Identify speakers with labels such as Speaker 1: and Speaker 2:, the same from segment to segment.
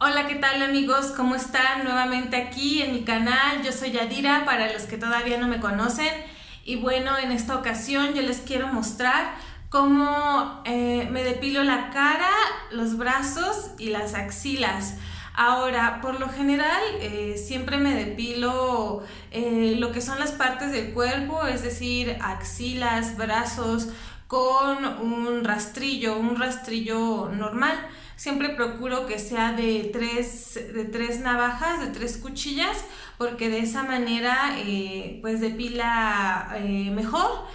Speaker 1: Hola, ¿qué tal amigos? ¿Cómo están? Nuevamente aquí en mi canal. Yo soy Yadira, para los que todavía no me conocen. Y bueno, en esta ocasión yo les quiero mostrar cómo eh, me depilo la cara, los brazos y las axilas. Ahora, por lo general, eh, siempre me depilo eh, lo que son las partes del cuerpo, es decir, axilas, brazos, con un rastrillo, un rastrillo normal. Siempre procuro que sea de tres, de tres navajas, de tres cuchillas, porque de esa manera eh, pues depila eh, mejor.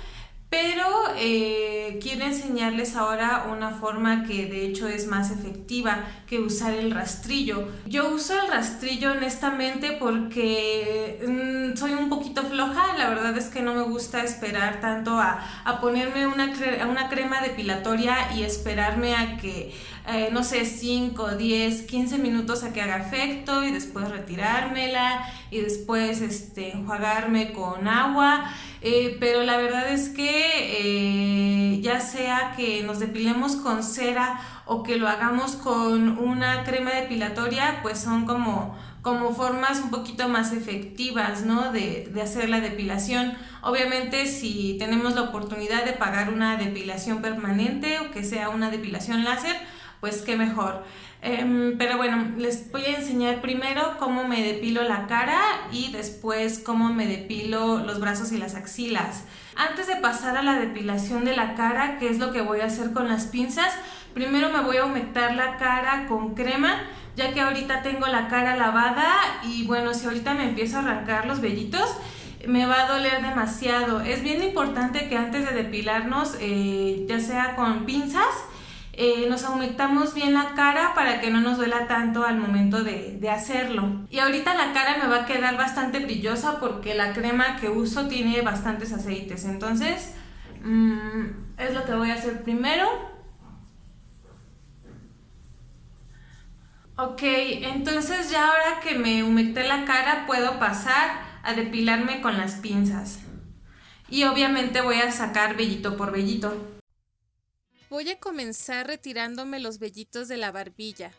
Speaker 1: Pero eh, quiero enseñarles ahora una forma que de hecho es más efectiva que usar el rastrillo. Yo uso el rastrillo honestamente porque mm, soy un poquito floja, la verdad es que no me gusta esperar tanto a, ponerme una, una crema depilatoria y esperarme a que eh, no sé, 5, 10, 15 minutos a que haga efecto y después retirármela y después este, enjuagarme con agua. Eh, pero la verdad es que eh, ya sea que nos depilemos con cera o que lo hagamos con una crema depilatoria, pues son como, como formas un poquito más efectivas ¿no? de, de hacer la depilación. Obviamente si tenemos la oportunidad de pagar una depilación permanente o que sea una depilación láser, pues qué mejor. Em, pero bueno, les voy a enseñar primero cómo me depilo la cara y después cómo me depilo los brazos y las axilas. Antes de pasar a la depilación de la cara, que es lo que voy a hacer con las pinzas, primero me voy a humectar la cara con crema, ya que ahorita tengo la cara lavada y bueno, si ahorita me empiezo a arrancar los vellitos, me va a doler demasiado. Es bien importante que antes de depilarnos, eh, ya sea con pinzas, eh, nos aumentamos bien la cara para que no nos duela tanto al momento de, hacerlo. Y ahorita la cara me va a quedar bastante brillosa porque la crema que uso tiene bastantes aceites. Entonces, mm, es lo que voy a hacer primero. Ok, entonces ya ahora que me humecté la cara puedo pasar a depilarme con las pinzas. Y obviamente voy a sacar vellito por vellito.
Speaker 2: Voy a comenzar retirándome los vellitos de la barbilla.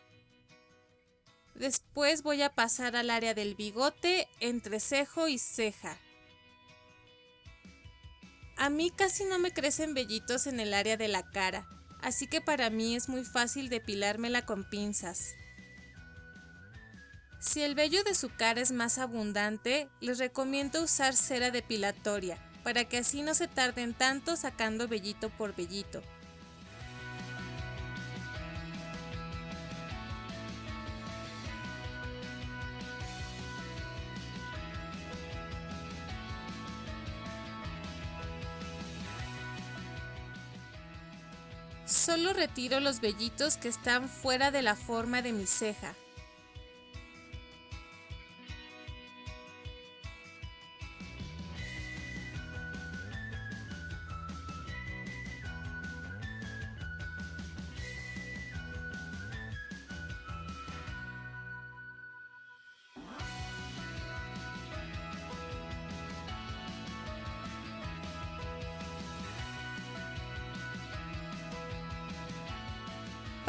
Speaker 2: Después voy a pasar al área del bigote, entre cejo y ceja. A mí casi no me crecen vellitos en el área de la cara, así que para mí es muy fácil depilármela con pinzas. Si el vello de su cara es más abundante, les recomiendo usar cera depilatoria, para que así no se tarden tanto sacando vellito por vellito. Solo retiro los vellitos que están fuera de la forma de mi ceja.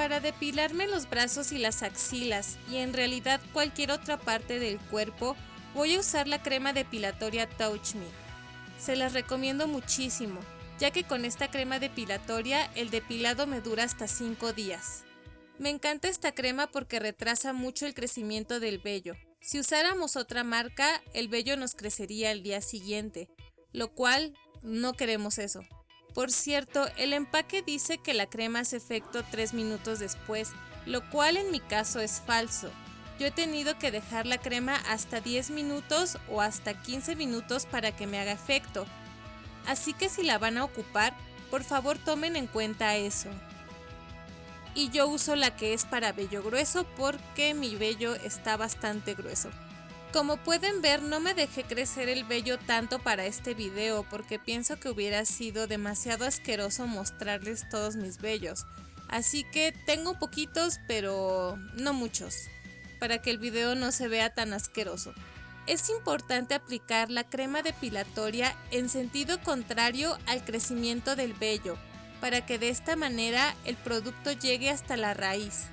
Speaker 2: Para depilarme los brazos y las axilas y en realidad cualquier otra parte del cuerpo, voy a usar la crema depilatoria Touch Me. Se las recomiendo muchísimo, ya que con esta crema depilatoria el depilado me dura hasta 5 días. Me encanta esta crema porque retrasa mucho el crecimiento del vello. Si usáramos otra marca, el vello nos crecería el día siguiente, lo cual no queremos eso. Por cierto, el empaque dice que la crema hace efecto 3 minutos después, lo cual en mi caso es falso. Yo he tenido que dejar la crema hasta 10 minutos o hasta 15 minutos para que me haga efecto. Así que si la van a ocupar, por favor tomen en cuenta eso. Y yo uso la que es para vello grueso porque mi vello está bastante grueso. Como pueden ver no me dejé crecer el vello tanto para este video porque pienso que hubiera sido demasiado asqueroso mostrarles todos mis vellos. Así que tengo poquitos pero no muchos, para que el video no se vea tan asqueroso. Es importante aplicar la crema depilatoria en sentido contrario al crecimiento del vello, para que de esta manera el producto llegue hasta la raíz.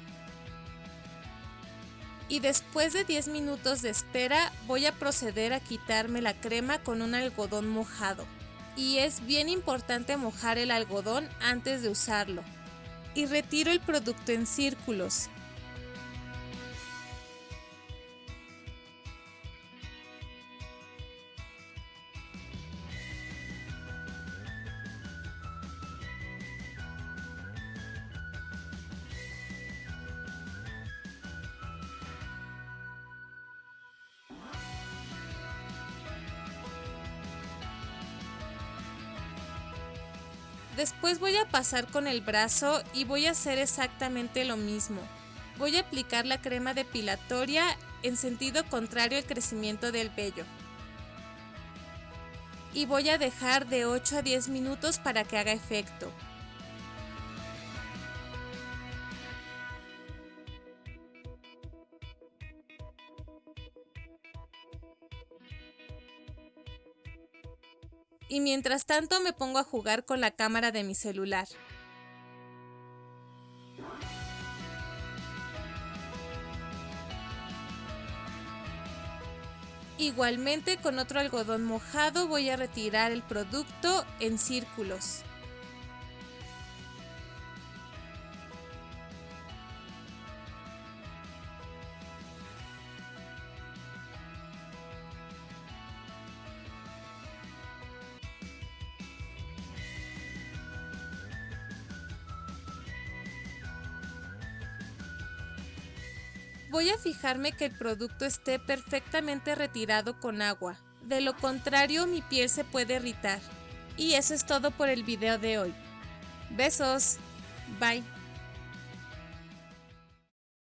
Speaker 2: Y después de 10 minutos de espera voy a proceder a quitarme la crema con un algodón mojado. Y es bien importante mojar el algodón antes de usarlo. Y retiro el producto en círculos. Después voy a pasar con el brazo y voy a hacer exactamente lo mismo. Voy a aplicar la crema depilatoria en sentido contrario al crecimiento del vello. Y voy a dejar de 8 a 10 minutos para que haga efecto. Y mientras tanto me pongo a jugar con la cámara de mi celular. Igualmente con otro algodón mojado voy a retirar el producto en círculos. Voy a fijarme que el producto esté perfectamente retirado con agua. De lo contrario mi piel se puede irritar. Y eso es todo por el video de hoy. Besos. Bye.